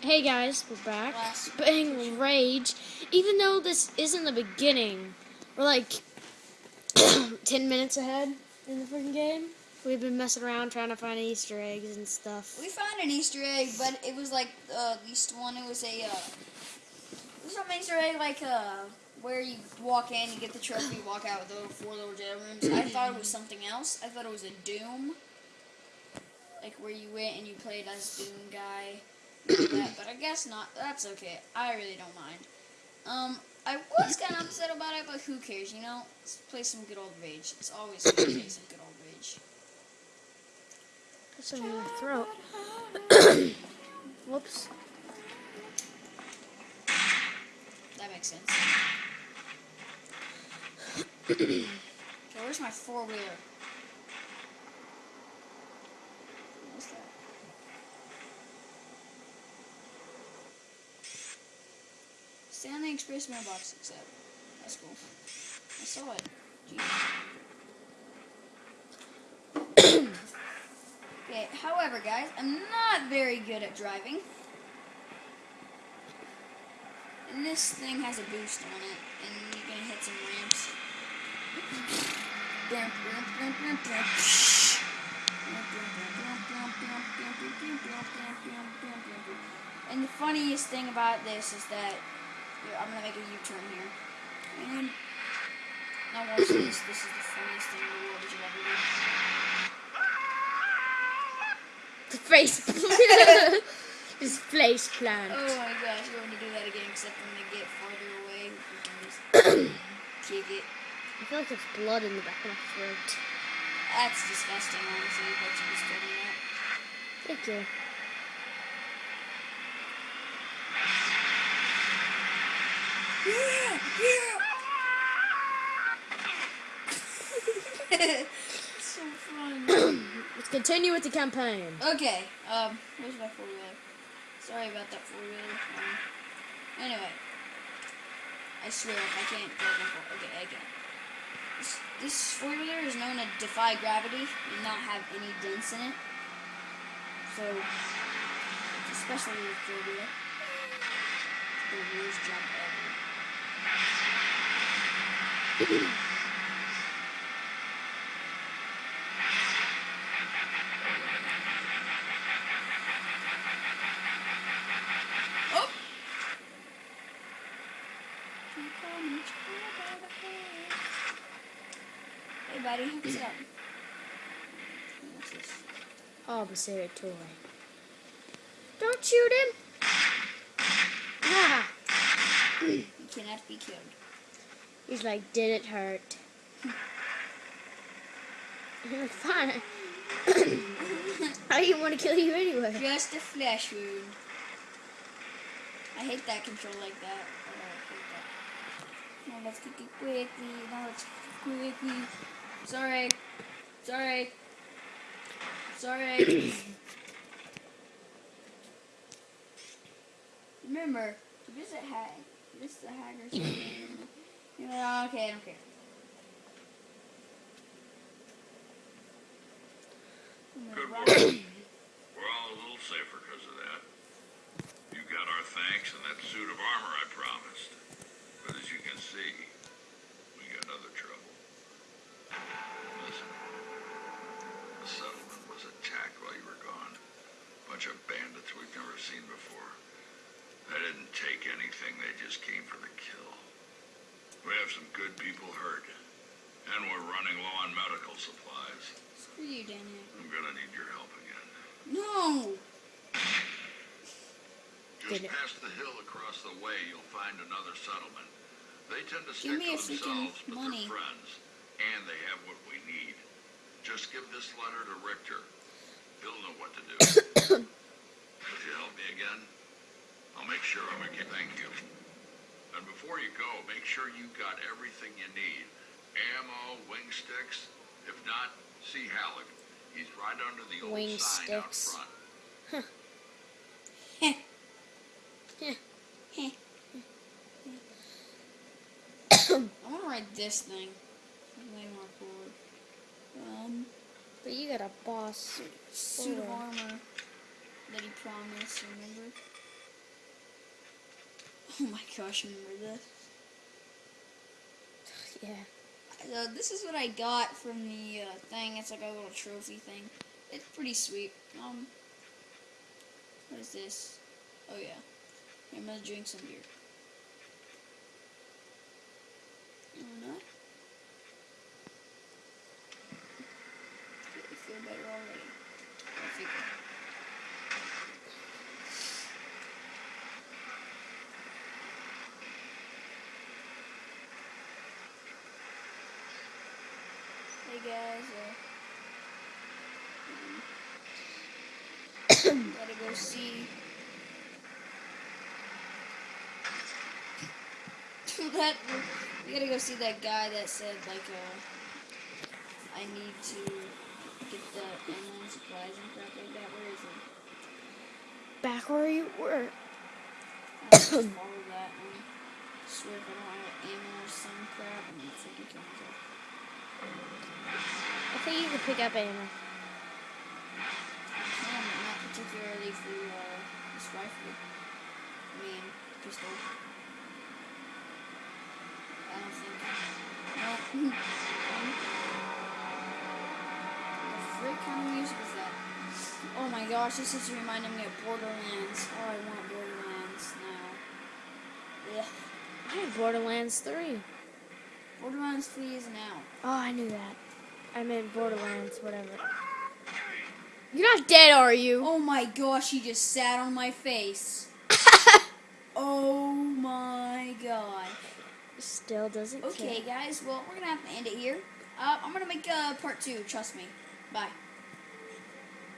Hey guys, we're back. Last- Playing Rage. Even though this isn't the beginning, we're like 10 minutes ahead in the freaking game. We've been messing around trying to find Easter eggs and stuff. We found an Easter egg, but it was like uh, least one. It was a uh, it was some Easter egg like uh, where you walk in, you get the trophy, you walk out with the four little jail rooms. I thought it was something else. I thought it was a Doom, like where you went and you played as Doom guy. That, but I guess not. That's okay. I really don't mind. Um, I was kind of upset about it, but who cares? You know, let's play some good old Rage. It's always good to play some good old Rage. That's in my throat. Whoops. That makes sense. okay, where's my four wheeler? What's that? Stanley Express mailbox except. That's cool. I saw it. Okay, however, guys, I'm not very good at driving. And this thing has a boost on it, and you can hit some ramps. And the funniest thing about this is that yeah, I'm gonna make a U-turn here. And now watch this. This is the funniest thing in the world that you'll ever do. The face. His face plant. Oh my gosh, we're gonna do that again, except I'm gonna get farther away. We can just kick it. I feel like there's blood in the back of my throat. That's disgusting, honestly, but you just told me that. Thank you. Yeah, so fun. Let's continue with the campaign. Okay, um, where's my four wheeler? Sorry about that four wheeler. Um, anyway, I swear I can't drive my four. Okay, again. This, this four wheeler is known to defy gravity and not have any dents in it. So, especially with four wheeler, the worst job ever. Oh! Buddy, what's up? What's this? Observatory. Don't shoot him. Ah. You cannot be killed. He's like, did it hurt? You're fine. I didn't want to kill you anyway. Just a flesh wound. I hate that control like that. Oh, I hate that. Now let's kick it quickly. Now let's kick it quickly. Sorry. Sorry. Sorry. Remember, to visit The Hagars. you know, okay, I don't care. Good work. We're all a little safer because of that. You got our thanks and that suit of armor I promised. But as you can see, we got other trouble. Listen, the settlement was attacked while you were gone. Bunch of bandits we've never seen before. They anything, they just came for the kill. We have some good people hurt. And we're running low on medical supplies. Screw you, Danny. I'm gonna need your help again. No! Just Did it- past the hill across the way, you'll find another settlement. They tend to stick to themselves, but money. they're friends, and they have what we need. Just give this letter to Richter. He'll know what to do. Would you help me again? I'll make sure I'm okay. Thank you. And before you go, make sure you got everything you need. Ammo, wing sticks. If not, see Halleck. He's right under the old Wing sign out sticks. front. I want to ride this thing. Way more cool. Um, But you got a boss. suit suit of armor that he promised, remember? Oh my gosh, remember this? Yeah. Uh, this is what I got from the uh, thing. It's like a little trophy thing. It's pretty sweet. Um, what is this? Oh yeah, I'm gonna drink some beer. No, not. I feel better already. Guys, uh, um, gotta go see that. We gotta go see that guy that said like, uh, I need to get the ammo and supplies and crap like that. Where is he? Back where you were. I follow that and swear if I don't have ammo or some crap, I'm gonna freaking kill myself. I think you can pick up ammo. No, not particularly for uh, this rifle. I mean, pistol. I don't think. No. the frick kind of music is that? Oh my gosh, this is reminding me of Borderlands. Oh, I want Borderlands now. Ugh. I have Borderlands 3. Borderlands 3 is now. Oh, I knew that. I meant Borderlands, whatever. You're not dead, are you? Oh my gosh, he just sat on my face. Oh my god. Still doesn't Okay, care. guys. Well, we're gonna have to end it here. Uh, I'm gonna make uh, part two. Trust me. Bye.